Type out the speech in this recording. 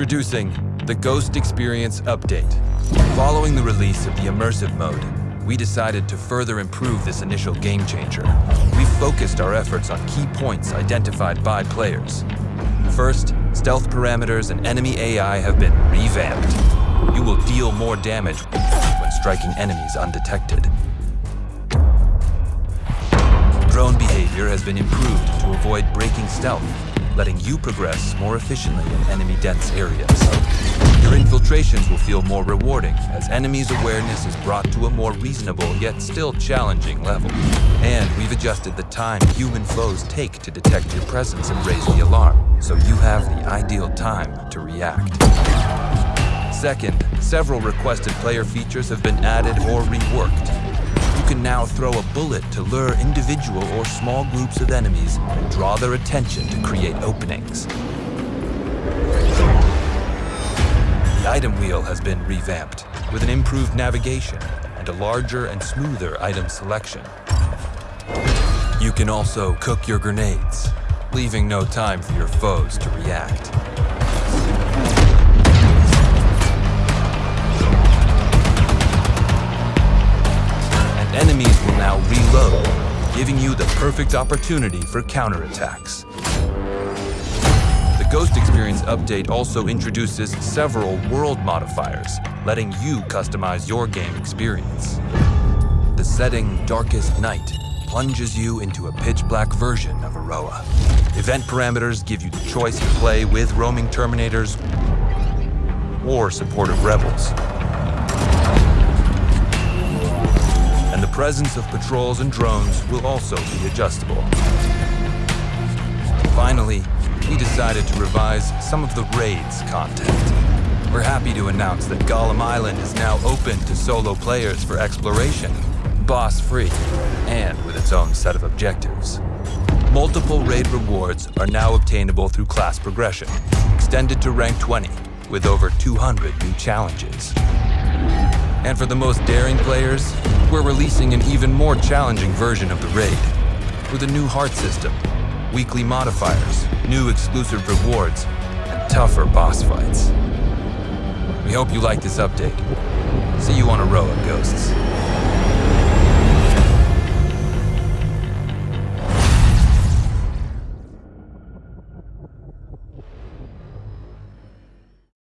Introducing the Ghost Experience Update. Following the release of the Immersive mode, we decided to further improve this initial game changer. We focused our efforts on key points identified by players. First, stealth parameters and enemy AI have been revamped. You will deal more damage when striking enemies undetected. Drone behavior has been improved to avoid breaking stealth letting you progress more efficiently in enemy-dense areas. Your infiltrations will feel more rewarding, as enemies' awareness is brought to a more reasonable yet still challenging level. And we've adjusted the time human foes take to detect your presence and raise the alarm, so you have the ideal time to react. Second, several requested player features have been added or reworked, can now throw a bullet to lure individual or small groups of enemies and draw their attention to create openings. The item wheel has been revamped with an improved navigation and a larger and smoother item selection. You can also cook your grenades, leaving no time for your foes to react. Reload, giving you the perfect opportunity for counterattacks. The Ghost Experience update also introduces several world modifiers, letting you customize your game experience. The setting Darkest Night plunges you into a pitch-black version of Auroa. Event parameters give you the choice to play with roaming Terminators or supportive Rebels. Presence of patrols and drones will also be adjustable. Finally, we decided to revise some of the raids content. We're happy to announce that Golem Island is now open to solo players for exploration, boss-free, and with its own set of objectives. Multiple raid rewards are now obtainable through class progression, extended to rank 20, with over 200 new challenges. And for the most daring players, we're releasing an even more challenging version of the raid, with a new heart system, weekly modifiers, new exclusive rewards, and tougher boss fights. We hope you like this update. See you on Auroa, Ghosts.